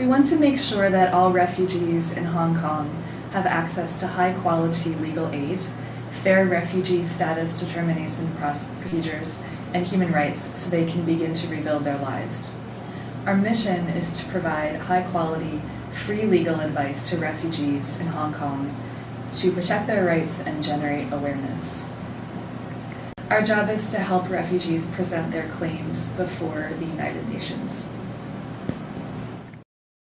We want to make sure that all refugees in Hong Kong have access to high quality legal aid, fair refugee status determination procedures, and human rights so they can begin to rebuild their lives. Our mission is to provide high quality, free legal advice to refugees in Hong Kong to protect their rights and generate awareness. Our job is to help refugees present their claims before the United Nations.